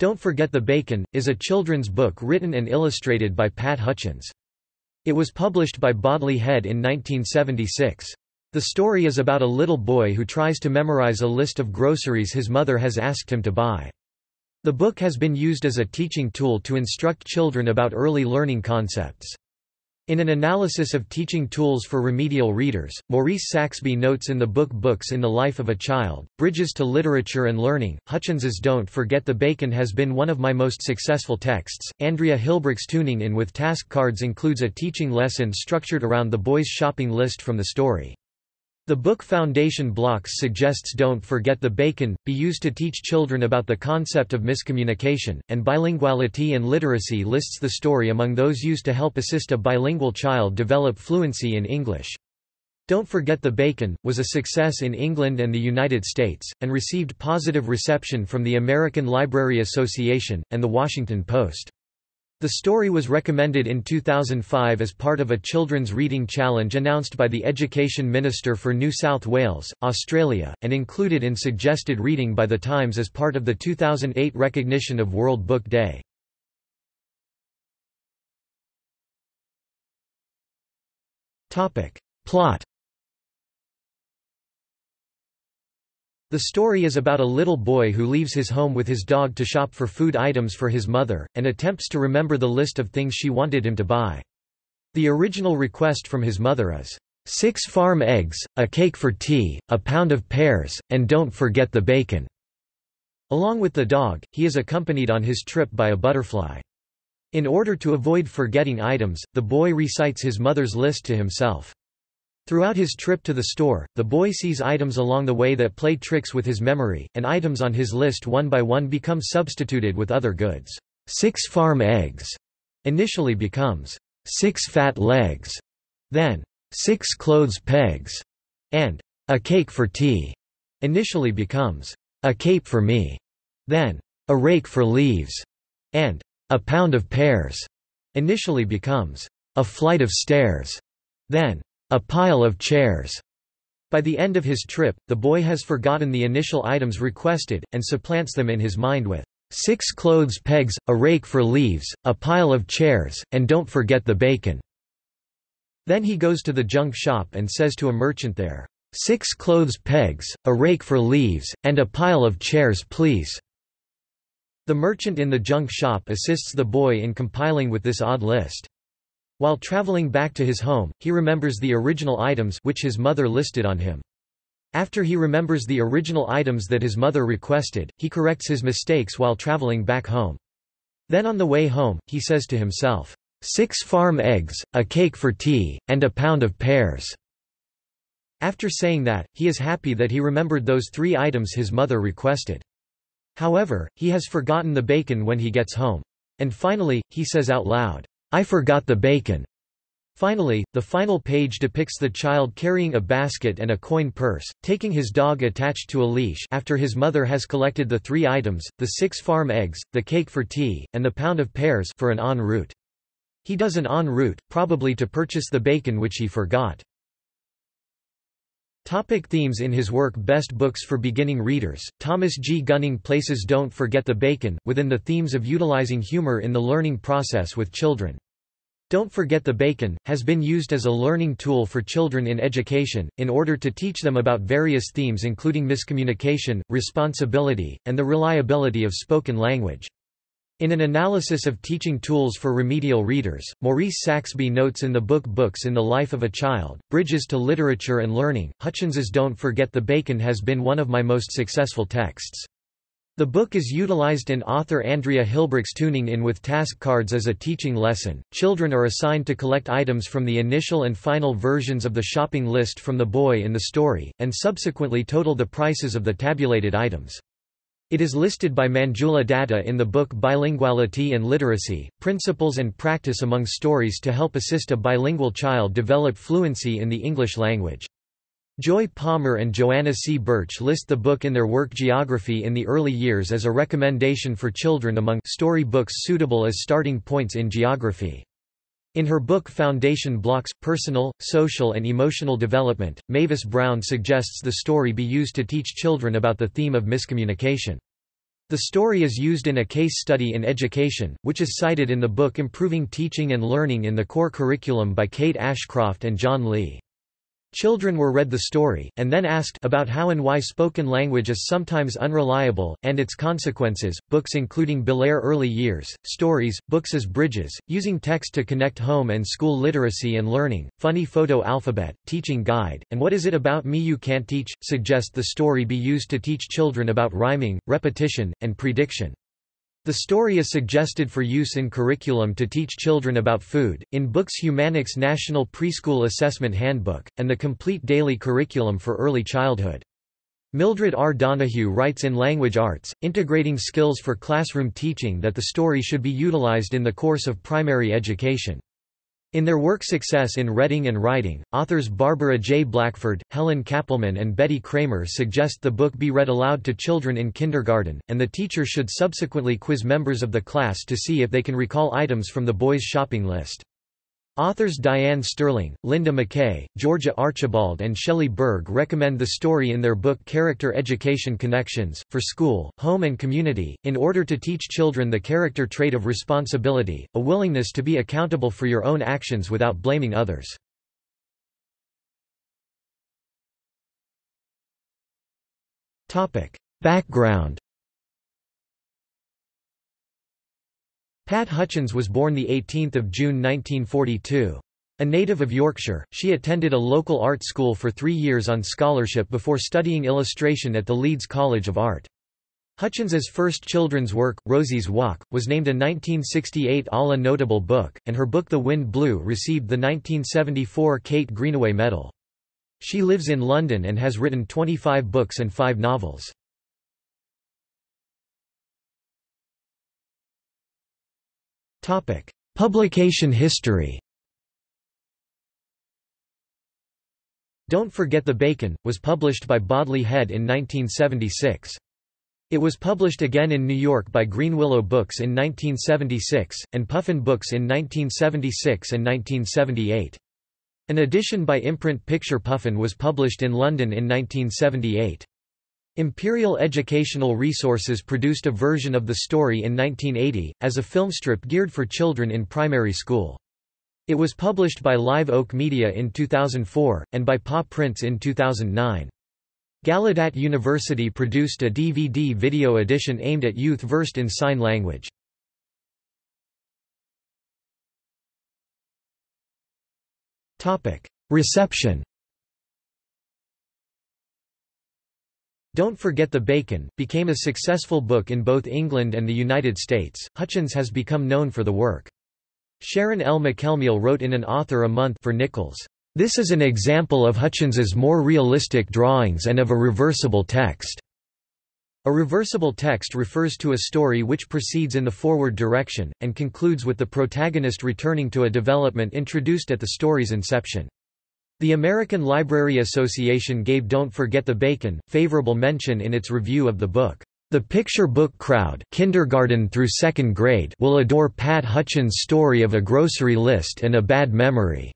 Don't Forget the Bacon, is a children's book written and illustrated by Pat Hutchins. It was published by Bodley Head in 1976. The story is about a little boy who tries to memorize a list of groceries his mother has asked him to buy. The book has been used as a teaching tool to instruct children about early learning concepts. In an analysis of teaching tools for remedial readers, Maurice Saxby notes in the book Books in the Life of a Child, Bridges to Literature and Learning, Hutchins's Don't Forget the Bacon has been one of my most successful texts. Andrea Hilbrick's Tuning In with Task Cards includes a teaching lesson structured around the boy's shopping list from the story. The book Foundation Blocks suggests Don't Forget the Bacon, be used to teach children about the concept of miscommunication, and bilinguality and literacy lists the story among those used to help assist a bilingual child develop fluency in English. Don't Forget the Bacon, was a success in England and the United States, and received positive reception from the American Library Association, and The Washington Post. The story was recommended in 2005 as part of a children's reading challenge announced by the Education Minister for New South Wales, Australia, and included in suggested reading by The Times as part of the 2008 recognition of World Book Day. Plot The story is about a little boy who leaves his home with his dog to shop for food items for his mother, and attempts to remember the list of things she wanted him to buy. The original request from his mother is, six farm eggs, a cake for tea, a pound of pears, and don't forget the bacon." Along with the dog, he is accompanied on his trip by a butterfly. In order to avoid forgetting items, the boy recites his mother's list to himself. Throughout his trip to the store, the boy sees items along the way that play tricks with his memory, and items on his list one by one become substituted with other goods. Six farm eggs initially becomes six fat legs, then six clothes pegs, and a cake for tea initially becomes a cape for me, then a rake for leaves, and a pound of pears initially becomes a flight of stairs, then a pile of chairs. By the end of his trip, the boy has forgotten the initial items requested, and supplants them in his mind with six clothes pegs, a rake for leaves, a pile of chairs, and don't forget the bacon. Then he goes to the junk shop and says to a merchant there, Six clothes pegs, a rake for leaves, and a pile of chairs please." The merchant in the junk shop assists the boy in compiling with this odd list. While traveling back to his home, he remembers the original items which his mother listed on him. After he remembers the original items that his mother requested, he corrects his mistakes while traveling back home. Then on the way home, he says to himself, six farm eggs, a cake for tea, and a pound of pears." After saying that, he is happy that he remembered those three items his mother requested. However, he has forgotten the bacon when he gets home. And finally, he says out loud, I forgot the bacon. Finally, the final page depicts the child carrying a basket and a coin purse, taking his dog attached to a leash after his mother has collected the three items, the six farm eggs, the cake for tea, and the pound of pears for an en route. He does an en route, probably to purchase the bacon which he forgot. Topic themes In his work Best Books for Beginning Readers, Thomas G. Gunning places Don't Forget the Bacon, within the themes of utilizing humor in the learning process with children. Don't Forget the Bacon, has been used as a learning tool for children in education, in order to teach them about various themes including miscommunication, responsibility, and the reliability of spoken language. In an analysis of teaching tools for remedial readers, Maurice Saxby notes in the book Books in the Life of a Child, Bridges to Literature and Learning, Hutchins's Don't Forget the Bacon has been one of my most successful texts. The book is utilized in author Andrea Hilbrick's Tuning In with task cards as a teaching lesson. Children are assigned to collect items from the initial and final versions of the shopping list from the boy in the story, and subsequently total the prices of the tabulated items. It is listed by Manjula Datta in the book Bilinguality and Literacy, Principles and Practice Among Stories to help assist a bilingual child develop fluency in the English language. Joy Palmer and Joanna C. Birch list the book in their work Geography in the Early Years as a recommendation for children among story books suitable as starting points in geography. In her book Foundation Blocks, Personal, Social and Emotional Development, Mavis Brown suggests the story be used to teach children about the theme of miscommunication. The story is used in a case study in education, which is cited in the book Improving Teaching and Learning in the Core Curriculum by Kate Ashcroft and John Lee. Children were read the story, and then asked about how and why spoken language is sometimes unreliable, and its consequences. Books including Belair Early Years, Stories, Books as Bridges, Using Text to Connect Home and School Literacy and Learning, Funny Photo Alphabet, Teaching Guide, and What Is It About Me You Can't Teach, suggest the story be used to teach children about rhyming, repetition, and prediction. The story is suggested for use in curriculum to teach children about food, in books Humanics National Preschool Assessment Handbook, and the Complete Daily Curriculum for Early Childhood. Mildred R. Donoghue writes in Language Arts, Integrating Skills for Classroom Teaching that the story should be utilized in the course of primary education. In their work Success in Reading and Writing, authors Barbara J. Blackford, Helen Kappelman and Betty Kramer suggest the book be read aloud to children in kindergarten, and the teacher should subsequently quiz members of the class to see if they can recall items from the boys' shopping list. Authors Diane Sterling, Linda McKay, Georgia Archibald and Shelley Berg recommend the story in their book Character Education Connections, for school, home and community, in order to teach children the character trait of responsibility, a willingness to be accountable for your own actions without blaming others. Background Pat Hutchins was born 18 June 1942. A native of Yorkshire, she attended a local art school for three years on scholarship before studying illustration at the Leeds College of Art. Hutchins's first children's work, Rosie's Walk, was named a 1968 ALA Notable Book, and her book The Wind Blew received the 1974 Kate Greenaway Medal. She lives in London and has written 25 books and five novels. Publication history Don't Forget the Bacon, was published by Bodley Head in 1976. It was published again in New York by Greenwillow Books in 1976, and Puffin Books in 1976 and 1978. An edition by imprint Picture Puffin was published in London in 1978. Imperial Educational Resources produced a version of the story in 1980, as a filmstrip geared for children in primary school. It was published by Live Oak Media in 2004, and by Paw Prints in 2009. Gallaudet University produced a DVD video edition aimed at youth versed in sign language. Reception Don't Forget the Bacon, became a successful book in both England and the United States. Hutchins has become known for the work. Sharon L. McElmeel wrote in An Author a Month for Nickels, "...this is an example of Hutchins's more realistic drawings and of a reversible text." A reversible text refers to a story which proceeds in the forward direction, and concludes with the protagonist returning to a development introduced at the story's inception. The American Library Association gave Don't Forget the Bacon, favorable mention in its review of the book. The picture book crowd kindergarten through second grade will adore Pat Hutchins' story of a grocery list and a bad memory.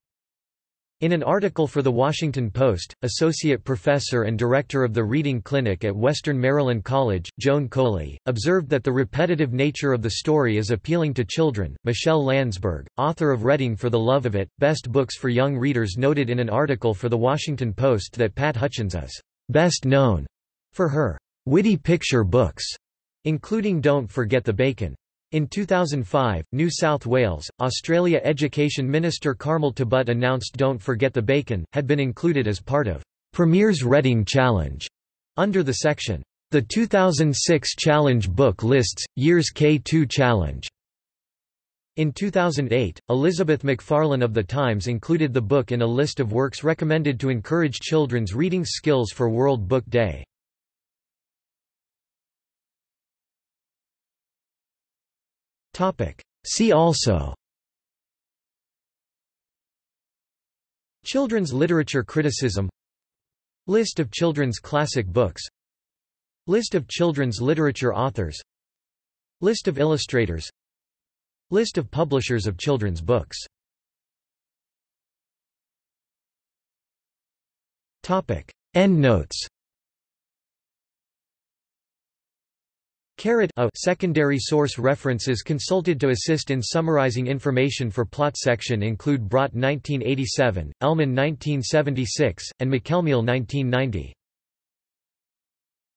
In an article for The Washington Post, Associate Professor and Director of the Reading Clinic at Western Maryland College, Joan Coley, observed that the repetitive nature of the story is appealing to children. Michele Landsberg, author of Reading for the Love of It, Best Books for Young Readers noted in an article for The Washington Post that Pat Hutchins is best known for her witty picture books, including Don't Forget the Bacon. In 2005, New South Wales, Australia Education Minister Carmel Tebbutt announced Don't Forget the Bacon, had been included as part of Premier's Reading Challenge, under the section, The 2006 Challenge Book Lists, Years K2 Challenge. In 2008, Elizabeth Macfarlane of The Times included the book in a list of works recommended to encourage children's reading skills for World Book Day. See also. Children's literature criticism. List of children's classic books. List of children's literature authors. List of illustrators. List of publishers of children's books. Endnotes A secondary source references consulted to assist in summarizing information for plot section include Brott 1987, Ellman 1976, and McElmeel 1990.